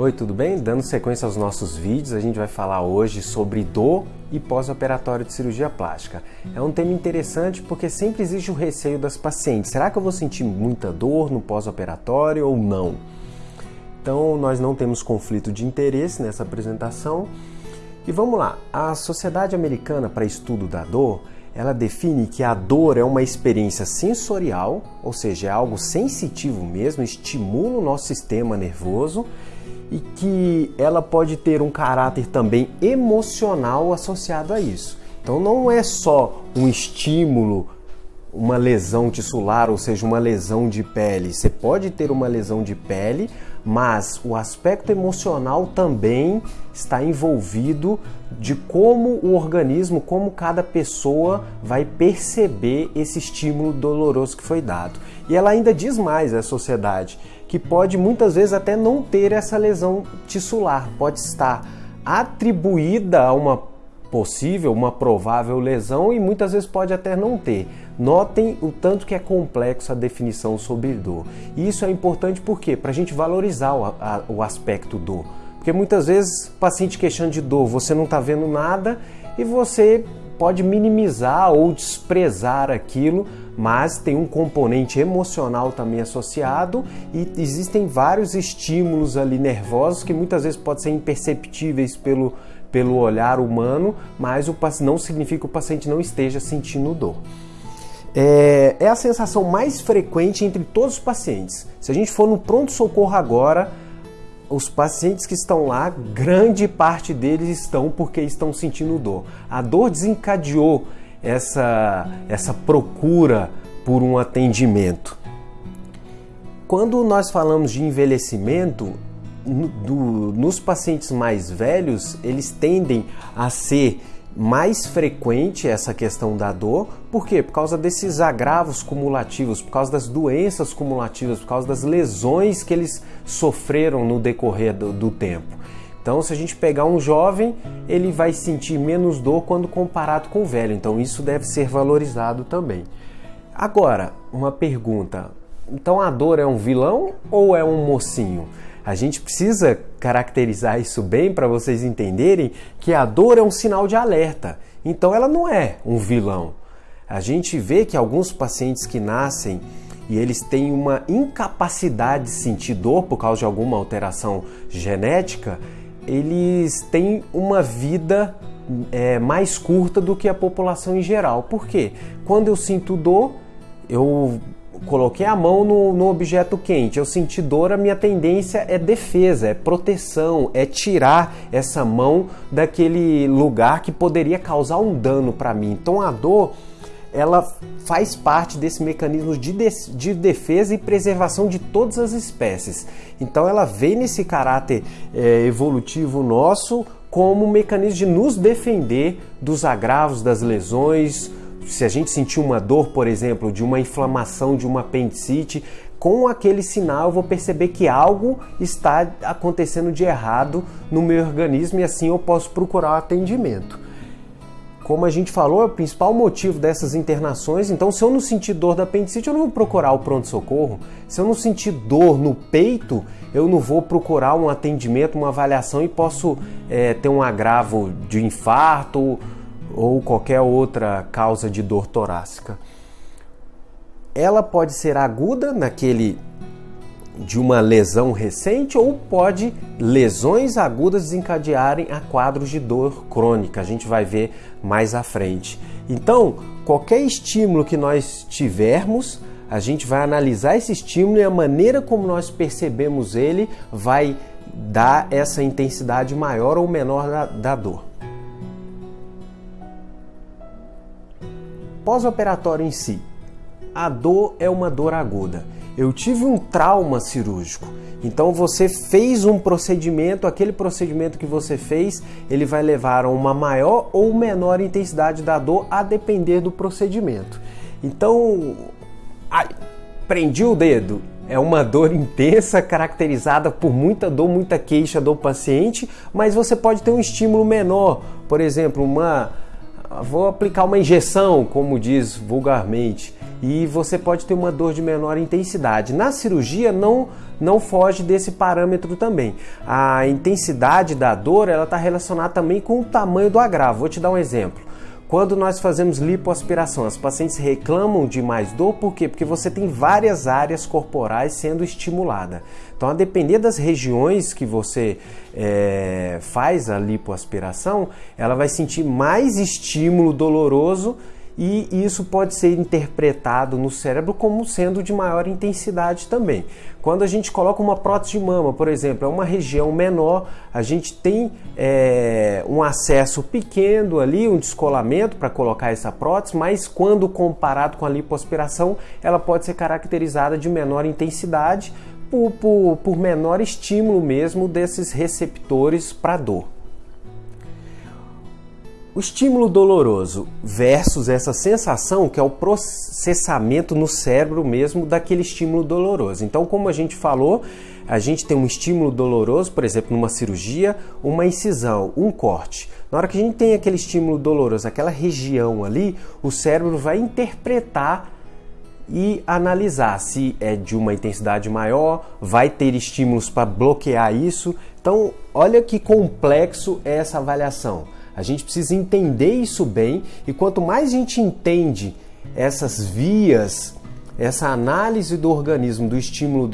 Oi, tudo bem? Dando sequência aos nossos vídeos, a gente vai falar hoje sobre dor e pós-operatório de cirurgia plástica. É um tema interessante porque sempre existe o receio das pacientes. Será que eu vou sentir muita dor no pós-operatório ou não? Então, nós não temos conflito de interesse nessa apresentação. E vamos lá, a Sociedade Americana para Estudo da Dor ela define que a dor é uma experiência sensorial, ou seja, é algo sensitivo mesmo, estimula o nosso sistema nervoso e que ela pode ter um caráter também emocional associado a isso. Então não é só um estímulo, uma lesão tissular, ou seja, uma lesão de pele. Você pode ter uma lesão de pele, mas o aspecto emocional também está envolvido de como o organismo, como cada pessoa vai perceber esse estímulo doloroso que foi dado. E ela ainda diz mais à sociedade que pode muitas vezes até não ter essa lesão tissular, pode estar atribuída a uma possível, uma provável lesão e muitas vezes pode até não ter. Notem o tanto que é complexo a definição sobre dor. E isso é importante porque para a gente valorizar o, a, o aspecto dor. Porque muitas vezes paciente queixando de dor, você não está vendo nada e você pode minimizar ou desprezar aquilo, mas tem um componente emocional também associado e existem vários estímulos ali nervosos que muitas vezes podem ser imperceptíveis pelo, pelo olhar humano, mas o, não significa que o paciente não esteja sentindo dor. É, é a sensação mais frequente entre todos os pacientes. Se a gente for no pronto-socorro agora, os pacientes que estão lá, grande parte deles estão porque estão sentindo dor. A dor desencadeou essa, essa procura por um atendimento. Quando nós falamos de envelhecimento, no, do, nos pacientes mais velhos, eles tendem a ser mais frequente essa questão da dor, por quê? Por causa desses agravos cumulativos, por causa das doenças cumulativas, por causa das lesões que eles sofreram no decorrer do, do tempo. Então, se a gente pegar um jovem, ele vai sentir menos dor quando comparado com o velho. Então, isso deve ser valorizado também. Agora, uma pergunta: então a dor é um vilão ou é um mocinho? A gente precisa caracterizar isso bem para vocês entenderem que a dor é um sinal de alerta. Então ela não é um vilão. A gente vê que alguns pacientes que nascem e eles têm uma incapacidade de sentir dor por causa de alguma alteração genética, eles têm uma vida é, mais curta do que a população em geral. Por quê? Quando eu sinto dor, eu coloquei a mão no, no, objeto quente, eu senti dor, a minha tendência é defesa, é proteção, é tirar essa mão daquele lugar que poderia causar um dano para mim. Então a dor ela faz parte desse mecanismo de, de, de, defesa e preservação de todas as espécies. Então ela vem nesse caráter é, evolutivo nosso como um mecanismo de nos defender dos agravos, das lesões, se a gente sentir uma dor, por exemplo, de uma inflamação de uma apendicite, com aquele sinal eu vou perceber que algo está acontecendo de errado no meu organismo e assim eu posso procurar atendimento. Como a gente falou, é o principal motivo dessas internações. Então, se eu não sentir dor da apendicite, eu não vou procurar o pronto-socorro. Se eu não sentir dor no peito, eu não vou procurar um atendimento, uma avaliação e posso é, ter um agravo de infarto ou qualquer outra causa de dor torácica. Ela pode ser aguda naquele de uma lesão recente ou pode lesões agudas desencadearem a quadros de dor crônica. A gente vai ver mais à frente. Então, qualquer estímulo que nós tivermos, a gente vai analisar esse estímulo e a maneira como nós percebemos ele vai dar essa intensidade maior ou menor da, da dor. pós-operatório em si, a dor é uma dor aguda. Eu tive um trauma cirúrgico. Então você fez um procedimento, aquele procedimento que você fez, ele vai levar a uma maior ou menor intensidade da dor a depender do procedimento. Então, ai, prendi o dedo. É uma dor intensa, caracterizada por muita dor, muita queixa do paciente, mas você pode ter um estímulo menor, por exemplo, uma vou aplicar uma injeção, como diz vulgarmente. E você pode ter uma dor de menor intensidade. Na cirurgia não não foge desse parâmetro também. A intensidade da dor ela está relacionada também com o tamanho do agravo. Vou te dar um exemplo. Quando nós fazemos lipoaspiração, as pacientes reclamam de mais dor, por quê? Porque você tem várias áreas corporais sendo estimulada. Então, a depender das regiões que você é, faz a lipoaspiração, ela vai sentir mais estímulo doloroso e isso pode ser interpretado no cérebro como sendo de maior intensidade também. Quando a gente coloca uma prótese de mama, por exemplo, é uma região menor, a gente tem é, um acesso pequeno ali, um descolamento para colocar essa prótese, mas quando comparado com a lipoaspiração, ela pode ser caracterizada de menor intensidade por, por, por menor estímulo mesmo desses receptores para dor. O estímulo doloroso versus essa sensação que é o processamento no cérebro mesmo daquele estímulo doloroso. Então, como a gente falou, a gente tem um estímulo doloroso, por exemplo, numa cirurgia, uma incisão, um corte. Na hora que a gente tem aquele estímulo doloroso, aquela região ali, o cérebro vai interpretar e analisar se é de uma intensidade maior, vai ter estímulos para bloquear isso. Então, olha que complexo é essa avaliação. A gente precisa entender isso bem e quanto mais a gente entende essas vias, essa análise do organismo do estímulo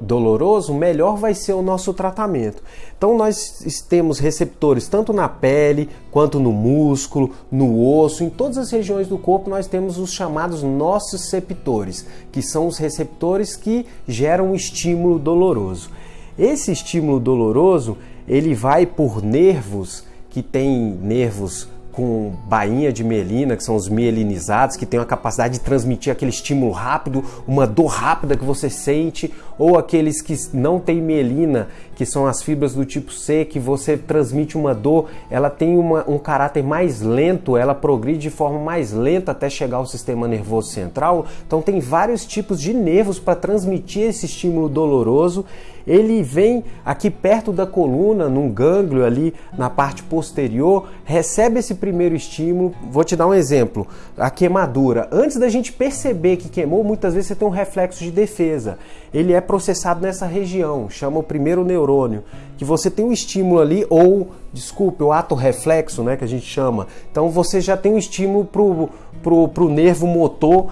doloroso, melhor vai ser o nosso tratamento. Então nós temos receptores tanto na pele, quanto no músculo, no osso, em todas as regiões do corpo nós temos os chamados nociceptores, que são os receptores que geram o estímulo doloroso. Esse estímulo doloroso, ele vai por nervos que tem nervos com bainha de mielina, que são os mielinizados, que tem a capacidade de transmitir aquele estímulo rápido, uma dor rápida que você sente, ou aqueles que não têm mielina, que são as fibras do tipo C, que você transmite uma dor, ela tem uma, um caráter mais lento, ela progride de forma mais lenta até chegar ao sistema nervoso central. Então tem vários tipos de nervos para transmitir esse estímulo doloroso ele vem aqui perto da coluna, num gânglio ali na parte posterior, recebe esse primeiro estímulo. Vou te dar um exemplo: a queimadura. Antes da gente perceber que queimou, muitas vezes você tem um reflexo de defesa. Ele é processado nessa região, chama o primeiro neurônio, que você tem um estímulo ali, ou, desculpe, o ato reflexo, né, que a gente chama. Então você já tem um estímulo pro, pro, pro nervo motor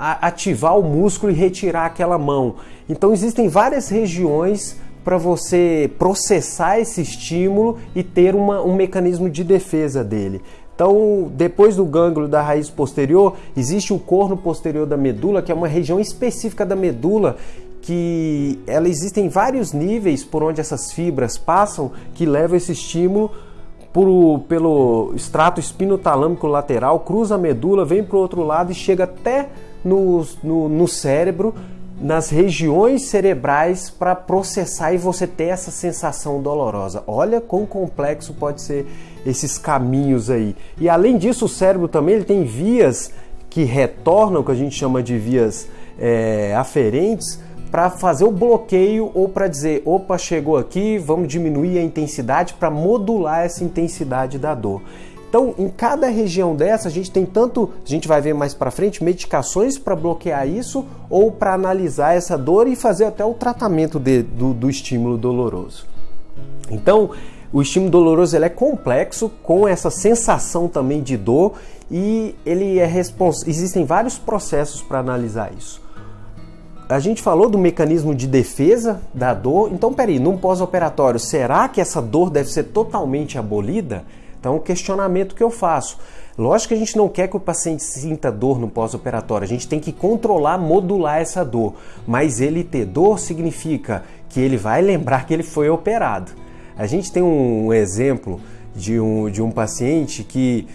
ativar o músculo e retirar aquela mão. Então existem várias regiões para você processar esse estímulo e ter uma, um mecanismo de defesa dele. Então, depois do gânglio da raiz posterior, existe o corno posterior da medula, que é uma região específica da medula que ela existem vários níveis por onde essas fibras passam que levam esse estímulo por, pelo extrato espinotalâmico lateral, cruza a medula, vem para o outro lado e chega até no, no, no cérebro, nas regiões cerebrais para processar e você ter essa sensação dolorosa. Olha quão complexo pode ser esses caminhos aí. E além disso, o cérebro também ele tem vias que retornam, que a gente chama de vias é, aferentes, para fazer o bloqueio ou para dizer, opa, chegou aqui, vamos diminuir a intensidade para modular essa intensidade da dor. Então, em cada região dessa, a gente tem tanto, a gente vai ver mais para frente, medicações para bloquear isso ou para analisar essa dor e fazer até o tratamento de, do, do estímulo doloroso. Então, o estímulo doloroso ele é complexo, com essa sensação também de dor e ele é responsável. Existem vários processos para analisar isso. A gente falou do mecanismo de defesa da dor, então peraí, num pós-operatório, será que essa dor deve ser totalmente abolida? Então, o questionamento que eu faço. Lógico que a gente não quer que o paciente sinta dor no pós-operatório, a gente tem que controlar, modular essa dor. Mas ele ter dor significa que ele vai lembrar que ele foi operado. A gente tem um exemplo de um, de um paciente que,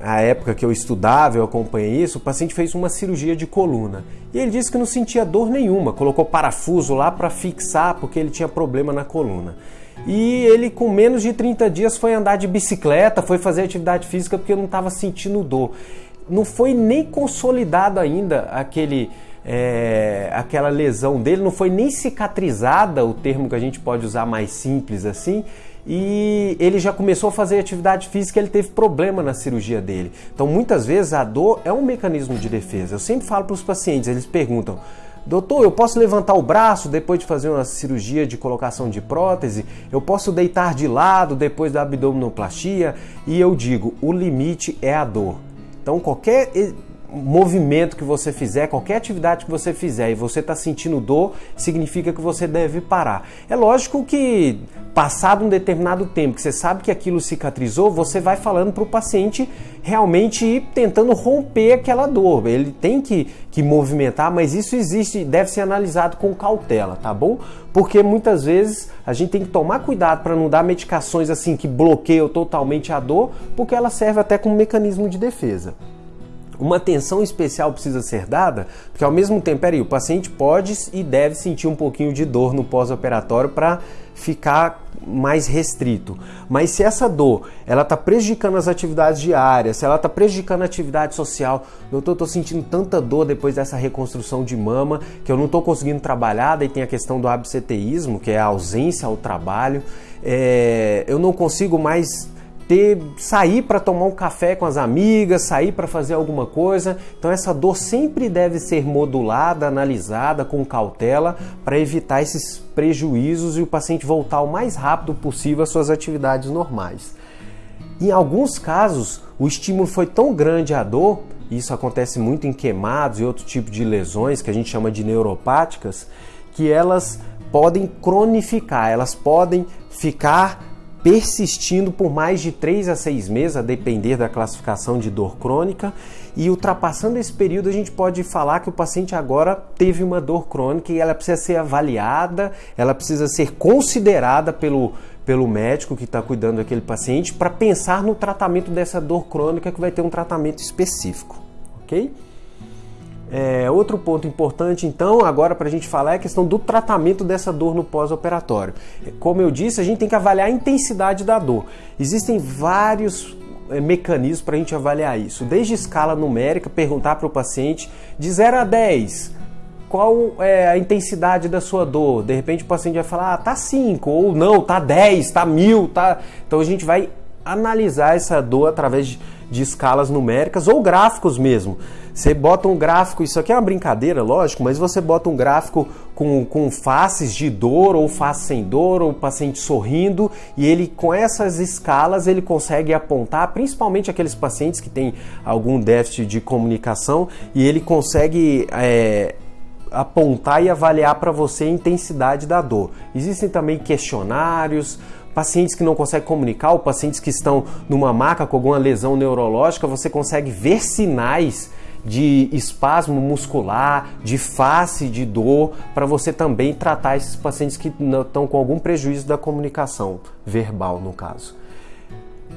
a época que eu estudava, eu acompanhei isso, o paciente fez uma cirurgia de coluna. E ele disse que não sentia dor nenhuma, colocou parafuso lá para fixar porque ele tinha problema na coluna. E ele, com menos de 30 dias, foi andar de bicicleta, foi fazer atividade física porque não estava sentindo dor. Não foi nem consolidado ainda aquele, é, aquela lesão dele, não foi nem cicatrizada, o termo que a gente pode usar mais simples assim, e ele já começou a fazer atividade física, ele teve problema na cirurgia dele. Então, muitas vezes a dor é um mecanismo de defesa. Eu sempre falo para os pacientes, eles perguntam: Doutor, eu posso levantar o braço depois de fazer uma cirurgia de colocação de prótese? Eu posso deitar de lado depois da abdominoplastia? E eu digo, o limite é a dor. Então, qualquer movimento que você fizer, qualquer atividade que você fizer e você está sentindo dor, significa que você deve parar. É lógico que, passado um determinado tempo, que você sabe que aquilo cicatrizou, você vai falando para o paciente realmente ir tentando romper aquela dor. Ele tem que, que movimentar, mas isso existe, deve ser analisado com cautela, tá bom? Porque muitas vezes a gente tem que tomar cuidado para não dar medicações assim que bloqueiam totalmente a dor, porque ela serve até como mecanismo de defesa uma atenção especial precisa ser dada, porque ao mesmo tempo, peraí, o paciente pode e deve sentir um pouquinho de dor no pós-operatório para ficar mais restrito. Mas se essa dor ela está prejudicando as atividades diárias, se ela está prejudicando a atividade social, doutor, estou sentindo tanta dor depois dessa reconstrução de mama que eu não estou conseguindo trabalhar, daí tem a questão do abseteísmo, que é a ausência ao trabalho, é, eu não consigo mais ter sair para tomar um café com as amigas, sair para fazer alguma coisa. Então essa dor sempre deve ser modulada, analisada com cautela para evitar esses prejuízos e o paciente voltar o mais rápido possível às suas atividades normais. Em alguns casos, o estímulo foi tão grande à dor, isso acontece muito em queimados e outro tipo de lesões que a gente chama de neuropáticas, que elas podem cronificar, elas podem ficar persistindo por mais de 3 a 6 meses, a depender da classificação de dor crônica, e ultrapassando esse período a gente pode falar que o paciente agora teve uma dor crônica e ela precisa ser avaliada, ela precisa ser considerada pelo, pelo médico que está cuidando daquele paciente para pensar no tratamento dessa dor crônica que vai ter um tratamento específico, ok? É, outro ponto importante, então, agora para a gente falar é a questão do tratamento dessa dor no pós-operatório. Como eu disse, a gente tem que avaliar a intensidade da dor. Existem vários é, mecanismos para a gente avaliar isso, desde escala numérica, perguntar para o paciente de 0 a 10 qual é a intensidade da sua dor. De repente o paciente vai falar, ah, tá 5, ou não, tá 10, tá 1000, tá. Então a gente vai analisar essa dor através de, de escalas numéricas ou gráficos mesmo. Você bota um gráfico, isso aqui é uma brincadeira, lógico, mas você bota um gráfico com, com faces de dor ou face sem dor, ou paciente sorrindo, e ele com essas escalas ele consegue apontar, principalmente aqueles pacientes que têm algum déficit de comunicação, e ele consegue é, apontar e avaliar para você a intensidade da dor. Existem também questionários, pacientes que não conseguem comunicar, ou pacientes que estão numa maca com alguma lesão neurológica, você consegue ver sinais de espasmo muscular, de face de dor, para você também tratar esses pacientes que estão com algum prejuízo da comunicação verbal, no caso.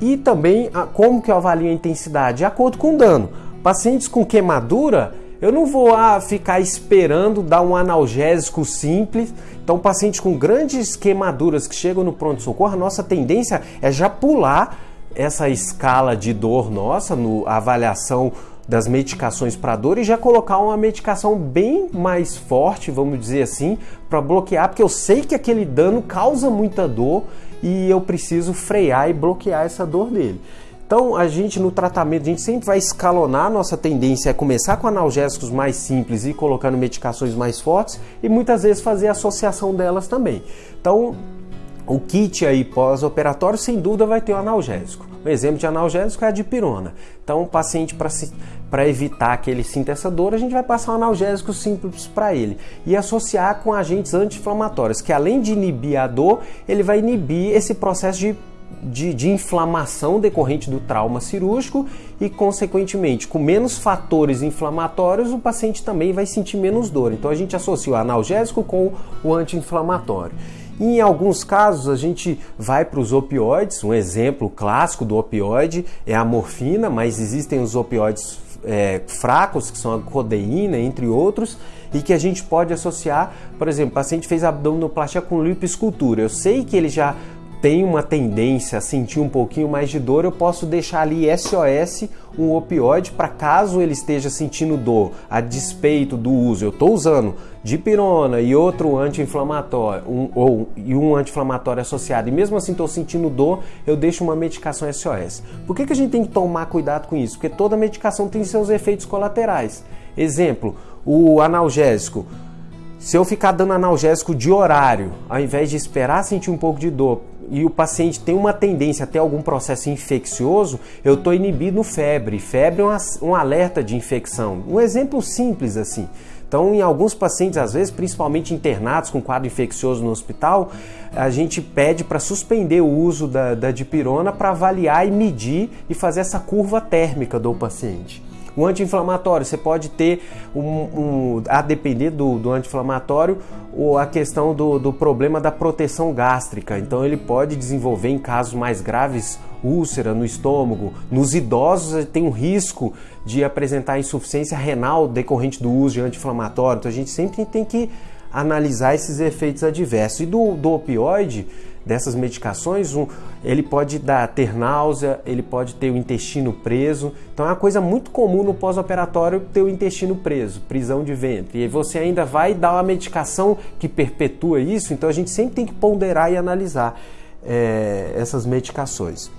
E também como que eu avalio a intensidade? De acordo com o dano. Pacientes com queimadura, eu não vou ah, ficar esperando dar um analgésico simples. Então, pacientes com grandes queimaduras que chegam no pronto-socorro, a nossa tendência é já pular essa escala de dor nossa, no, a avaliação das medicações para dor e já colocar uma medicação bem mais forte, vamos dizer assim, para bloquear, porque eu sei que aquele dano causa muita dor e eu preciso frear e bloquear essa dor dele. Então, a gente no tratamento, a gente sempre vai escalonar, nossa tendência é começar com analgésicos mais simples e colocando medicações mais fortes e muitas vezes fazer associação delas também. Então, o kit aí pós-operatório, sem dúvida, vai ter o um analgésico. Um exemplo de analgésico é a dipirona. Então, o paciente, para evitar que ele sinta essa dor, a gente vai passar um analgésico simples para ele e associar com agentes anti-inflamatórios, que além de inibir a dor, ele vai inibir esse processo de de, de, inflamação decorrente do trauma cirúrgico e, consequentemente, com menos fatores inflamatórios, o paciente também vai sentir menos dor. Então, a gente associa o analgésico com o anti-inflamatório. Em alguns casos, a gente vai para os opioides. Um exemplo clássico do opioide é a morfina, mas existem os opioides é, fracos, que são a codeína, entre outros, e que a gente pode associar, por exemplo, o paciente fez abdominoplastia com lipoescultura. Eu sei que ele já tem uma tendência a sentir um pouquinho mais de dor, eu posso deixar ali SOS um opioide para caso ele esteja sentindo dor a despeito do uso. Eu estou usando dipirona e outro anti-inflamatório, um, ou e um anti-inflamatório associado, e mesmo assim estou sentindo dor, eu deixo uma medicação SOS. Por que, que a gente tem que tomar cuidado com isso? Porque toda medicação tem seus efeitos colaterais. Exemplo, o analgésico. Se eu ficar dando analgésico de horário, ao invés de esperar sentir um pouco de dor, e o paciente tem uma tendência a ter algum processo infeccioso, eu estou inibindo febre. Febre é um alerta de infecção. Um exemplo simples assim. Então, em alguns pacientes, às vezes, principalmente internados com quadro infeccioso no hospital, a gente pede para suspender o uso da, da dipirona para avaliar e medir e fazer essa curva térmica do paciente. O anti-inflamatório, você pode ter, um, um, a depender do, do anti-inflamatório, a questão do, do problema da proteção gástrica. Então, ele pode desenvolver, em casos mais graves, úlcera no estômago. Nos idosos, tem um risco de apresentar insuficiência renal decorrente do uso de anti-inflamatório. Então, a gente sempre tem que analisar esses efeitos adversos. E do, do opioide, dessas medicações, um, ele pode dar ter náusea, ele pode ter o intestino preso. Então é uma coisa muito comum no pós-operatório ter o intestino preso, prisão de ventre. E você ainda vai dar uma medicação que perpetua isso, então a gente sempre tem que ponderar e analisar é, essas medicações.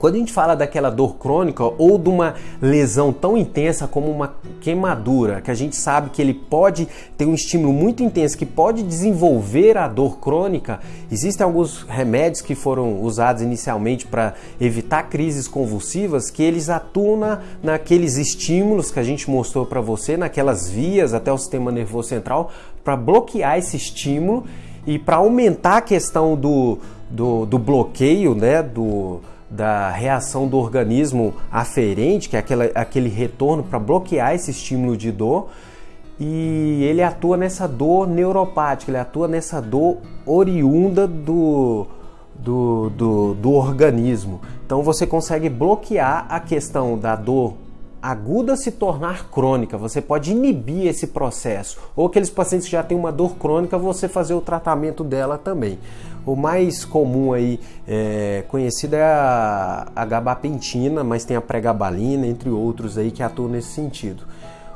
Quando a gente fala daquela dor crônica ou de uma lesão tão intensa como uma queimadura, que a gente sabe que ele pode ter um estímulo muito intenso que pode desenvolver a dor crônica, existem alguns remédios que foram usados inicialmente para evitar crises convulsivas que eles atuam na, naqueles estímulos que a gente mostrou para você, naquelas vias até o sistema nervoso central, para bloquear esse estímulo e para aumentar a questão do, do, do bloqueio, né, do da reação do organismo aferente, que é aquela, aquele retorno para bloquear esse estímulo de dor, e ele atua nessa dor neuropática, ele atua nessa dor oriunda do, do, do, do organismo. Então você consegue bloquear a questão da dor aguda se tornar crônica, você pode inibir esse processo. Ou aqueles pacientes que já têm uma dor crônica, você fazer o tratamento dela também. O mais comum aí é, conhecido é a, a gabapentina, mas tem a pregabalina, entre outros aí que atuam nesse sentido.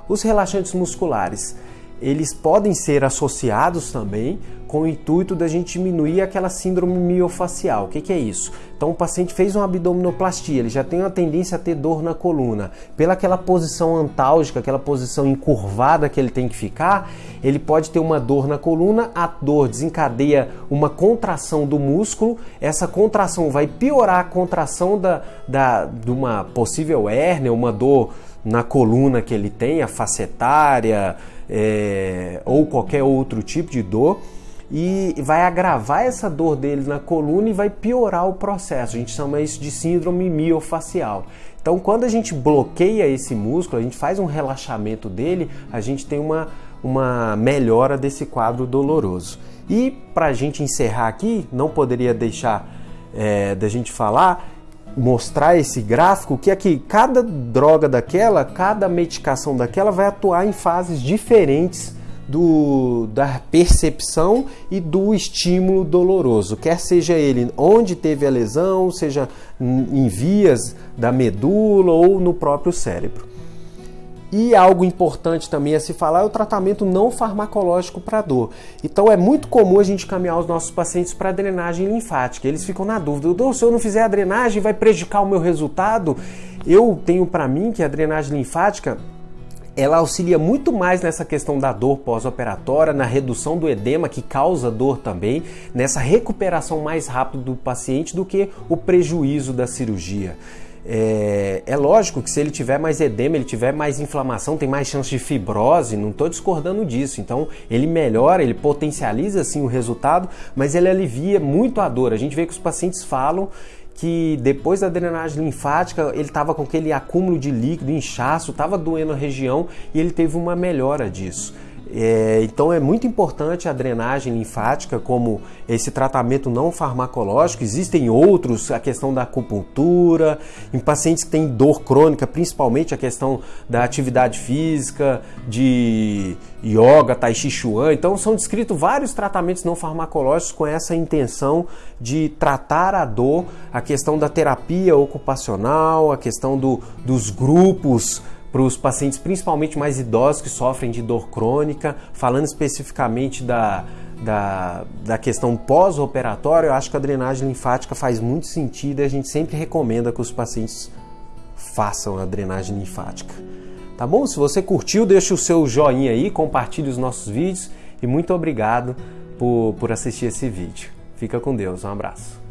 Os relaxantes musculares, eles podem ser associados também com o intuito da gente diminuir aquela síndrome miofacial. O que, que, é isso? Então o paciente fez uma abdominoplastia, ele já tem uma tendência a ter dor na coluna. Pela aquela posição antálgica, aquela posição encurvada que ele tem que ficar, ele pode ter uma dor na coluna, a dor desencadeia uma contração do músculo, essa contração vai piorar a contração da, da, de uma possível hérnia, uma dor na coluna que ele tem, a facetária é, ou qualquer outro tipo de dor e vai agravar essa dor dele na coluna e vai piorar o processo. A gente chama isso de síndrome miofacial. Então, quando a gente bloqueia esse músculo, a gente faz um relaxamento dele, a gente tem uma, uma melhora desse quadro doloroso. E para a gente encerrar aqui, não poderia deixar é, da gente falar, mostrar esse gráfico que aqui cada droga daquela, cada medicação daquela vai atuar em fases diferentes do, da percepção e do estímulo doloroso, quer seja ele onde teve a lesão, seja em vias da medula ou no próprio cérebro. E algo importante também a se falar é o tratamento não farmacológico para dor. Então é muito comum a gente caminhar os nossos pacientes para drenagem linfática. Eles ficam na dúvida: se eu não fizer a drenagem, vai prejudicar o meu resultado? Eu tenho para mim que a drenagem linfática ela auxilia muito mais nessa questão da dor pós-operatória, na redução do edema que causa dor também, nessa recuperação mais rápida do paciente do que o prejuízo da cirurgia. É, é, lógico que se ele tiver mais edema, ele tiver mais inflamação, tem mais chance de fibrose, não estou discordando disso. Então ele melhora, ele potencializa assim o resultado, mas ele alivia muito a dor. A gente vê que os pacientes falam que depois da drenagem linfática ele estava com aquele acúmulo de líquido, inchaço, estava doendo a região e ele teve uma melhora disso. É, então é muito importante a drenagem linfática como esse tratamento não farmacológico. Existem outros, a questão da acupuntura, em pacientes que têm dor crônica, principalmente a questão da atividade física, de yoga, tai chi chuan. Então são descritos vários tratamentos não farmacológicos com essa intenção de tratar a dor, a questão da terapia ocupacional, a questão do, dos grupos para os pacientes, principalmente mais idosos que sofrem de dor crônica, falando especificamente da, da, da questão pós-operatória, eu acho que a drenagem linfática faz muito sentido e a gente sempre recomenda que os pacientes façam a drenagem linfática. Tá bom? Se você curtiu, deixa o seu joinha aí, compartilhe os nossos vídeos e muito obrigado por, por assistir esse vídeo. Fica com Deus, um abraço.